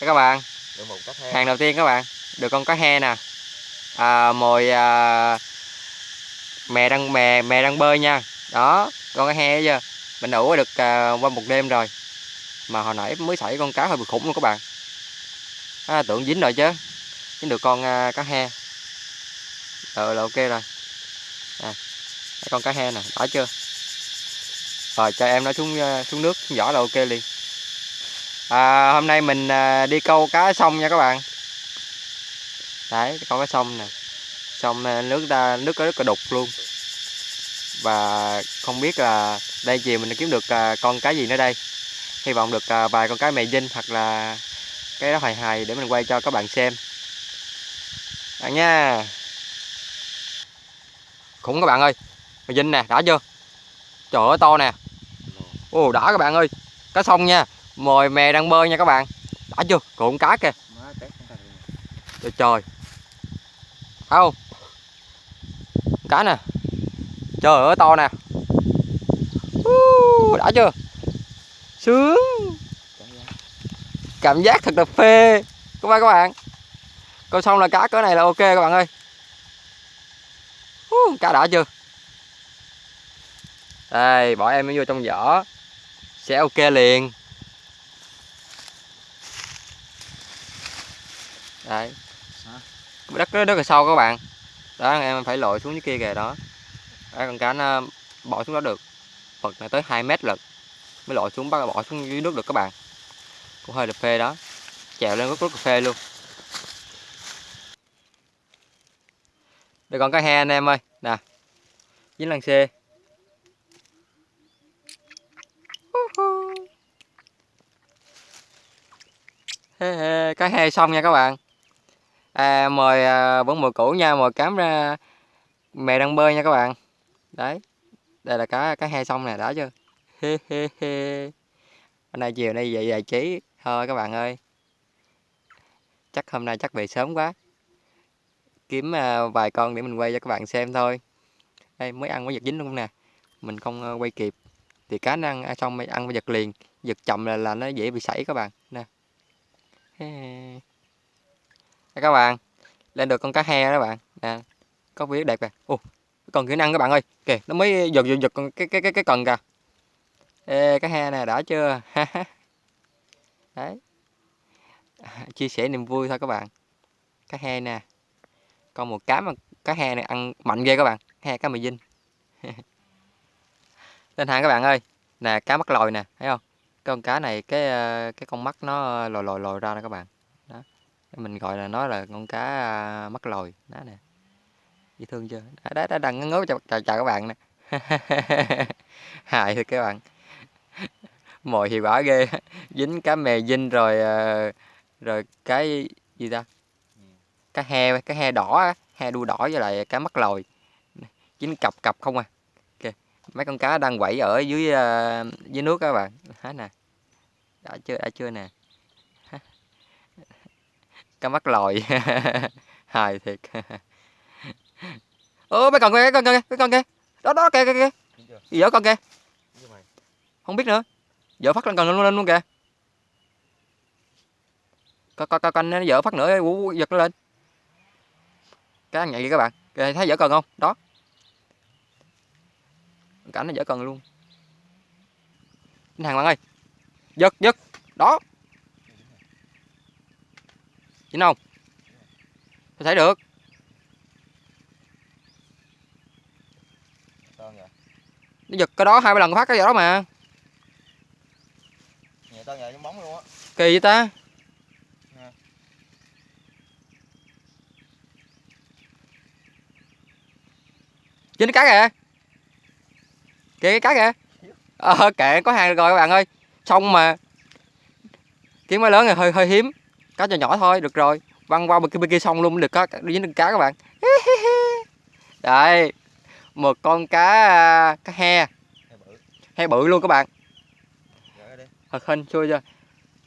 các bạn. Hàng đầu tiên các bạn. Được con cá he nè. À, mồi à, mè đang mè mè đang bơi nha. Đó con cá he chưa mình ủ được à, qua một đêm rồi. Mà hồi nãy mới xảy con cá hơi bị khủng luôn các bạn. À, tưởng dính rồi chứ. Dính được con à, cá he. Ờ là ok rồi. À, con cá he nè. Đã chưa? Rồi cho em nó xuống à, xuống nước xuống vỏ là ok liền à, hôm nay mình à, đi câu cá sông nha các bạn. Đấy con cá sông nè. Sông à, nước ra nước có rất là đục luôn. Và không biết là đây chiều mình kiếm được à, con cá gì nữa đây. Hy vọng được vài con cá mè dinh hoặc là cái đó hài hài để mình quay cho các bạn xem. Bạn nha. Khủng các bạn ơi. Mè dinh nè đã chưa? Trời ơi to nè. Ồ đã các bạn ơi. Cá sông nha mồi mè đang bơi nha các bạn. Đã chưa? Cuộn cá kìa. Trời trời. Không? Cá nè. Trời ơi to nè. Uh, đã chưa? Sướng. Cảm giác. cảm giác thật là phê. Các bạn các bạn. Câu xong là cá cỡ này là ok các bạn ơi. Uh, cá đã chưa? Đây bỏ em nó vô trong vỏ. Sẽ ok liền đấy. Đất nó rất là sâu các bạn. Đó em phải lội xuống dưới kia kìa đó. Đấy, con cá nó bỏ xuống đó được. Vật này tới 2 mét lận mới lội xuống bắt bỏ xuống dưới nước được các bạn. Cũng hơi là phê đó. Chèo lên rất rất là phê luôn. Đây còn cá he anh em ơi. Nè dính lăng xê. Hê hê, cá he xong nha các bạn à, mời à, vẫn mồi cũ nha mồi cám ra mè đang bơi nha các bạn. Đấy đây là cá cá he sông nè đã chưa? Hôm nay chiều nay vậy giải trí thôi các bạn ơi. Chắc hôm nay chắc về sớm quá. Kiếm à, vài con để mình quay cho các bạn xem thôi. Đây mới ăn mới giật dính luôn nè. Mình không à, quay kịp. Thì cá nó ăn à, xong mới ăn mới giật liền. Giật chậm là, là nó dễ bị sảy các bạn. Nè. Đây các bạn lên được con cá he đó bạn. Nè có vía đẹp kìa. Ồ còn kỹ năng các bạn ơi. Kìa nó mới giật giật giật con cái cái cái cái cần kìa. Ê, cá he nè đã chưa? Đấy. Chia sẻ niềm vui thôi các bạn. Cá he nè. Còn một cá mà cá he này ăn mạnh ghê các bạn. He cá mì dinh lên hàng các bạn ơi. Nè cá mắt lòi nè thấy không? Cái con cá này cái ờ, cái con mắt nó ờ, lòi lòi lòi ra nè các bạn. Đó mình gọi là nó là con cá à, mắc mắt đó nè. Dễ thương chưa? Đó, đó, đó đang ngớ chào, chào, chào các bạn nè. Hài thôi các bạn. Mồi hiệu quả ghê. Dính cá mè dinh rồi à, rồi cái gì ta? Cá he cá he đỏ he đuôi đỏ với lại cá mắt lồi. dính cặp cặp không à. Okay. mấy con cá đang quẩy ở dưới à, dưới nước các bạn. Há nè. Đã chưa đã chưa nè cá mắt lòi. Hài thiệt. Ơ mấy con kia con kia mấy con kia. Đó đó kìa kìa kìa. Gì vậy con kia? Không biết nữa. Vợ phát lên cần lên luôn kìa. Coi coi coi coi nó vợ phát nữa ú, giật nó lên. Cá ăn nhạy kìa các bạn. Kìa, thấy vợ cần không? Đó. Cảnh nó vợ cần luôn. Anh hàng bạn ơi. Giật giật. Đó dính không có thấy được. Nó giật cái đó hai ba lần phát cái đó mà. Nhẹ nhờ giống bóng luôn á. kỳ vậy ta? Cái cá kìa. Kìa cái cá kìa. Ờ kệ có hàng rồi các bạn ơi. Xong mà kiếm máy lớn này hơi hơi hiếm cá nhỏ nhỏ thôi được rồi. Văng qua bên kia bên kia xong luôn được có dính được cá các bạn. Đây một con cá à, cá he. He bự luôn các bạn. Thật hình xui chưa?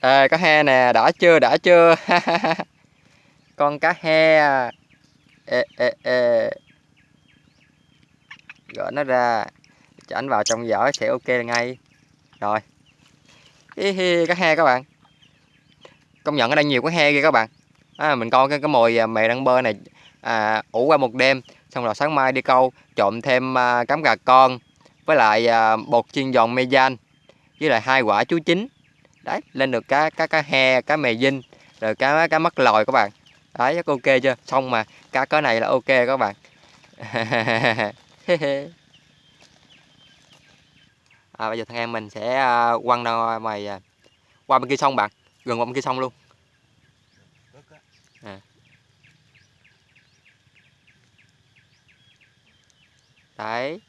À, cá he nè đã chưa đã chưa? Con cá he à. ê, ê, ê. gỡ nó ra. Cho anh vào trong giỏ sẽ ok ngay. Rồi. Hi hi cá he các bạn công nhận ở đây nhiều cái he kìa các bạn. À, mình coi cái cái mồi à, mẹ đang bơ này à, ủ qua một đêm xong rồi sáng mai đi câu trộn thêm à, cám gà con với lại à, bột chiên giòn mê gian với lại hai quả chuối chín. Đấy lên được cá cá cá he cá mè dinh rồi cá cá mắt lòi các bạn. Đấy rất ok chưa? Xong mà cá cỡ này là ok các bạn. À, bây giờ thằng em mình sẽ à, quăng ra ngoài à, qua bên kia sông bạn gần qua bên kia sông luôn. À. đấy.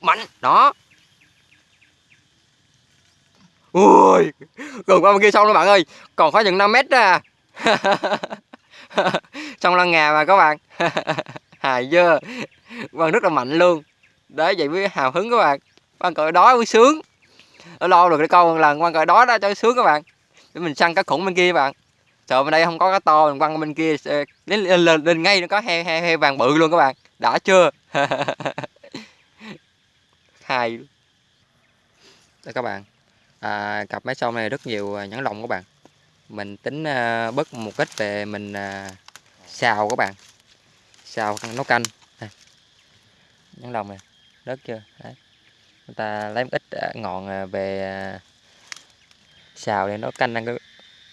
Mạnh. Đó. Ui. Gần qua bên kia sông rồi bạn ơi. Còn phải chừng 5 mét ra à. sông lăn ngà mà các bạn. Hài chưa quăng rất là mạnh luôn. Đấy, vậy mới hào hứng các bạn. Quan cỡ đó mới sướng. Lo được cái câu lần quan cỡ đó đó cho sướng các bạn để mình săn cá khủng bên kia bạn. Sợ bên đây không có cá to mình quăng bên kia đến lên lên, lên, ngay nó có he he heo vàng bự luôn các bạn. Đã chưa? Hay đây các bạn. À, cặp máy sông này rất nhiều à, nhãn lồng các bạn. Mình tính uh, bớt một ít về mình uh, xào các bạn. Xào nấu canh. Đây. nhãn lồng này. Rất chưa? Đấy. Người ta lấy một ít à, ngọn về xào để nó canh ăn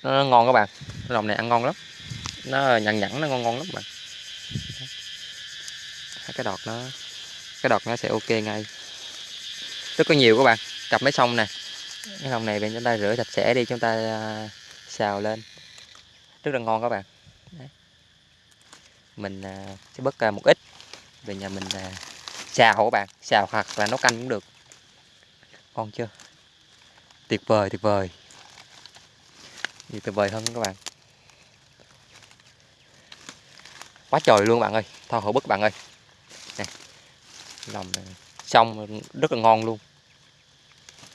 nó ngon các bạn. Lòng này ăn ngon lắm. Nó nhẵn nhẵn, nó ngon ngon lắm bạn. Cái đọt nó cái đọt nó sẽ ok ngay. Rất có nhiều các bạn. Cặp mấy sông nè. Cái lòng này bên chúng ta rửa sạch sẽ đi, chúng ta à, xào lên. Rất là ngon các bạn. Đấy. mình à, sẽ bớt à, một ít. Về nhà mình xào các bạn. Xào hoặc là nấu canh cũng được. Ngon chưa? Tuyệt vời tuyệt vời thì tuyệt vời hơn các bạn. Quá trời luôn bạn ơi. Thôi hổ bức bạn ơi. Nè lòng xong rất là ngon luôn.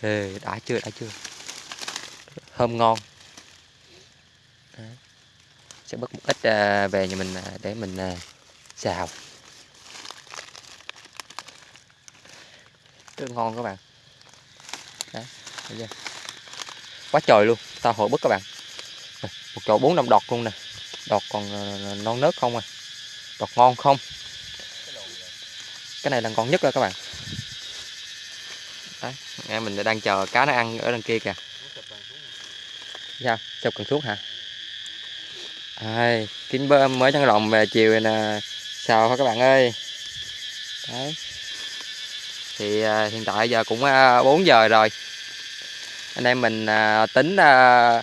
Ê, đã chưa đã chưa? Thơm ngon. Đó. sẽ bớt một ít à, về nhà mình à, để mình à, xào. Rất ngon các bạn. Đó. quá trời luôn. Tao hội bức các bạn một chậu bốn năm đọt luôn nè. Đọt còn ờ, non nớt không à. Đọt ngon không? Cái này là ngon nhất rồi các bạn. Đấy em mình đang chờ cá nó ăn ở đằng kia kìa. Sao chụp cần thuốc hả? Ai kiếm bơm mới chăn lòng về chiều nè. Sao hả các bạn ơi. Đấy. Thì à, hiện tại giờ cũng ờ, à, 4 giờ rồi. Anh em mình à, tính à,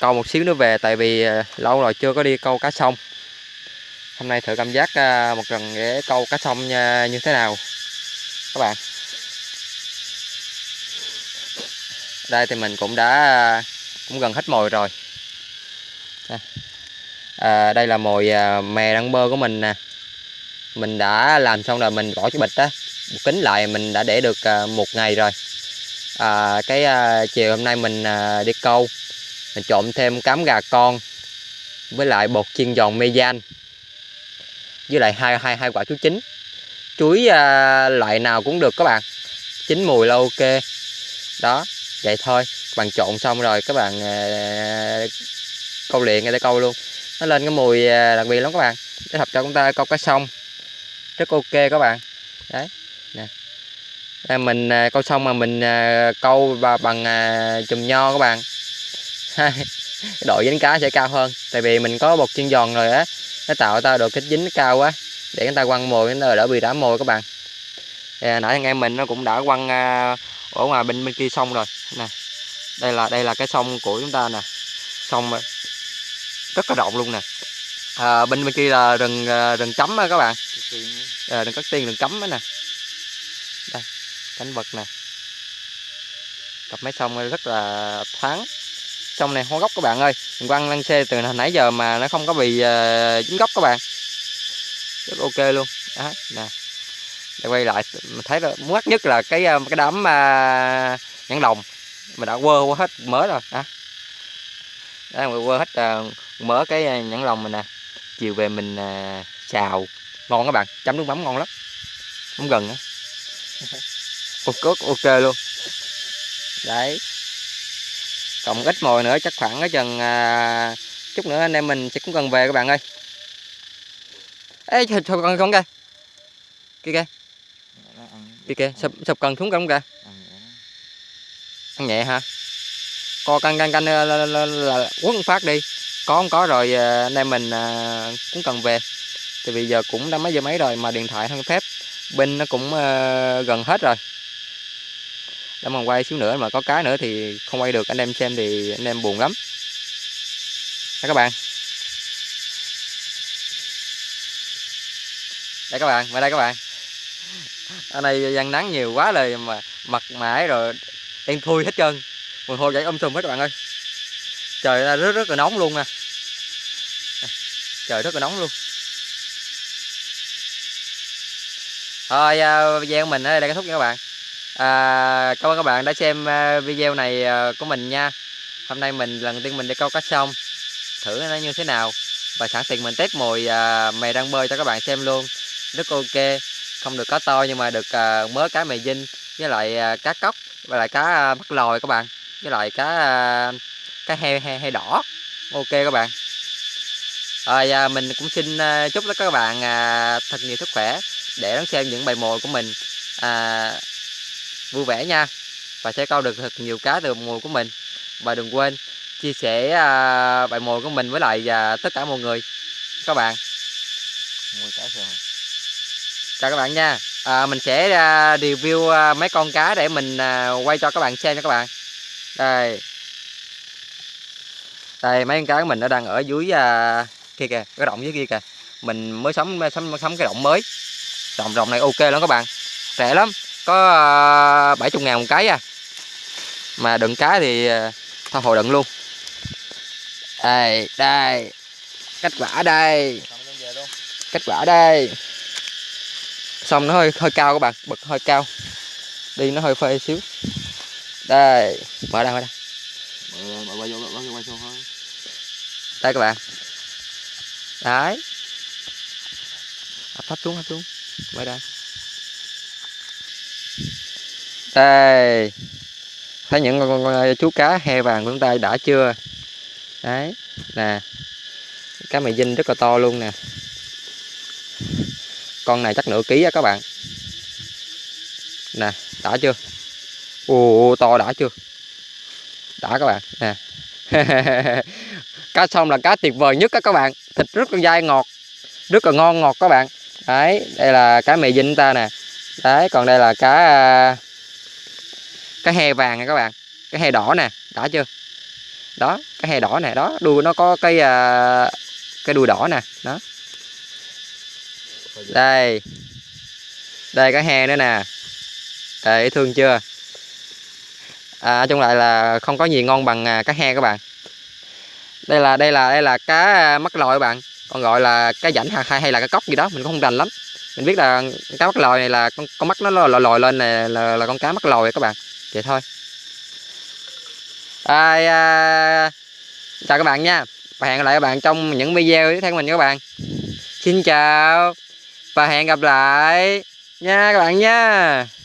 câu một xíu nữa về tại vì ờ, lâu rồi chưa có đi câu cá sông. Hôm nay thử cảm giác ờ, một lần để câu cá sông ờ, như thế nào các bạn? Đây thì mình cũng đã cũng gần hết mồi rồi. Đây. à, đây là mồi mè đăng bơ của mình nè. Mình đã làm xong rồi mình bỏ cái bịch á kính lại mình đã để được một ngày rồi. À, cái à, chiều hôm nay mình à, đi câu mình trộn thêm cám gà con với lại bột chiên giòn mê gian với lại hai hai hai quả chuối chín. Chuối à, loại nào cũng được các bạn. Chín mùi là ok. Đó vậy thôi. Các bạn trộn xong rồi các bạn à, câu liền ngay để câu luôn. Nó lên cái mùi à, đặc biệt lắm các bạn. Để hợp cho chúng ta câu cá sông. Rất ok các bạn. Đấy nè. À, mình à, câu xong mà mình à, câu và bằng à, chùm nho các bạn độ dính cá sẽ cao hơn tại vì mình có bột chiên giòn rồi á. Nó tạo ra độ kích dính cao quá để người ta quăng mồi nó đỡ bị đá mồi các bạn. À, nãy anh em mình nó cũng đã quăng à, ở ngoài bên bên kia sông rồi. Nè đây là đây là cái sông của chúng ta nè. Sông à, rất là rộng luôn nè. À, bên bên kia là rừng à, rừng chấm á các bạn. À, rừng cắt tiên rừng cấm á nè. Đây cảnh vật nè. Cặp máy sông rất là thoáng xong này hoa gốc các bạn ơi. Mình quăng lăn xe từ nãy giờ mà nó không có bị à, dính gốc các bạn. Rất ok luôn. Đó nè. Để quay lại mình thấy là mất nhất là cái ờ, cái đám uh, nhãn đồng mà đã quơ qua hết mớ rồi. Đó. Đó mình quơ hết uh, mớ cái nhãn lồng mình nè. Chiều về mình uh, xào. Ngon các bạn chấm nước mắm ngon lắm. Không gần á. Ok ok luôn. Đấy cộng ít mồi nữa chắc khoảng cái chừng à, chút nữa anh em mình sẽ cũng cần về các bạn ơi. Ê thôi thôi con con kìa. Kia kìa. Kìa kìa sụp sụp cần xuống không kìa? Ăn nhẹ hả? Co canh canh canh ờ, là, là, là, là phát đi. Có không có rồi ờ, anh em mình à, cũng cần về. Thì bây giờ cũng đã mấy giờ mấy rồi mà điện thoại không phép. Pin nó cũng à, gần hết rồi để mà quay xíu nữa mà có cái nữa thì không quay được anh em xem thì anh em buồn lắm. Đó các bạn. Đây các bạn vào đây các bạn. Ở đây gian nắng nhiều quá lời mà mặt mãi rồi đen thui hết trơn. Mùi hôi dậy ôm um sùm hết các bạn ơi. Trời ơi, rất rất là nóng luôn nè. Trời rất là nóng luôn. Thôi à, video mình ở đây là kết thúc nha các bạn à, cảm ơn các bạn đã xem à, video này à, của mình nha. Hôm nay mình lần tiên mình đi câu cá sông. Thử nó như thế nào? Và sẵn tiện mình test mồi à, mè đang bơi cho các bạn xem luôn. Rất ok. Không được cá to nhưng mà được à, mớ cá mè dinh với lại à, cá cóc và lại cá à, mắt lòi các bạn. Với lại cá à, cá heo heo, heo đỏ. Ok các bạn. Rồi à, mình cũng xin à, chúc các bạn à, thật nhiều sức khỏe để đón xem những bài mồi của mình. À, vui vẻ nha. Và sẽ câu được thật nhiều cá từ mồi của mình. Và đừng quên chia sẻ à, bài mồi của mình với lại à, tất cả mọi người. Các bạn. Mùi cá rồi. chào các bạn nha. À, mình sẽ à, review mấy con cá để mình quay cho các bạn xem nha các bạn. Đây. Đây mấy con cá của mình nó đang ở dưới kia kìa cái động dưới kia kìa. Mình mới sắm sắm sắm cái động mới. Động động này ok lắm các bạn. Rẻ lắm có ờ, 70 ngàn một cái à. Mà đựng cá thì ờ, thôi hồi đựng luôn. Đây đây. Kết quả đây. Kết quả đây. Xong nó hơi hơi cao các bạn bật hơi cao. Đi nó hơi phê xíu. Đây, mở ra mở ra. Đây các bạn. Đấy. Hấp thấp xuống hấp xuống. Mở ra đây thấy những con, con, con chú cá he vàng của chúng ta đã chưa? Đấy nè cá mè dinh rất là to luôn nè. Con này chắc nửa ký á các bạn. Nè đã chưa? Ồ to đã chưa? Đã các bạn nè. Cá sông là cá tuyệt vời nhất á các bạn. Thịt rất là dai ngọt rất là ngon ngọt các bạn. Đấy đây là cá mè dinh ta nè đấy còn đây là cá à, cá he vàng nè các bạn. Cá he đỏ nè đã chưa? Đó cá he đỏ nè đó đuôi nó có cái à, cái đuôi đỏ nè đó. Đây. Đây cá he nữa nè. Đây thương chưa? À, chung lại là không có gì ngon bằng à, cá he các bạn. Đây là đây là đây là cá mắc mắt lòi các bạn. Còn gọi là cá rảnh hay hay là cá cóc gì đó mình cũng không rành lắm mình biết là cá mắt lòi này là con, con mắt nó lòi lòi lên này là, là con cá mắt lòi các bạn. Vậy thôi. À, à, chào các bạn nha. Và hẹn gặp lại các bạn trong những video tiếp theo của mình các bạn. Xin chào và hẹn gặp lại nha các bạn nha.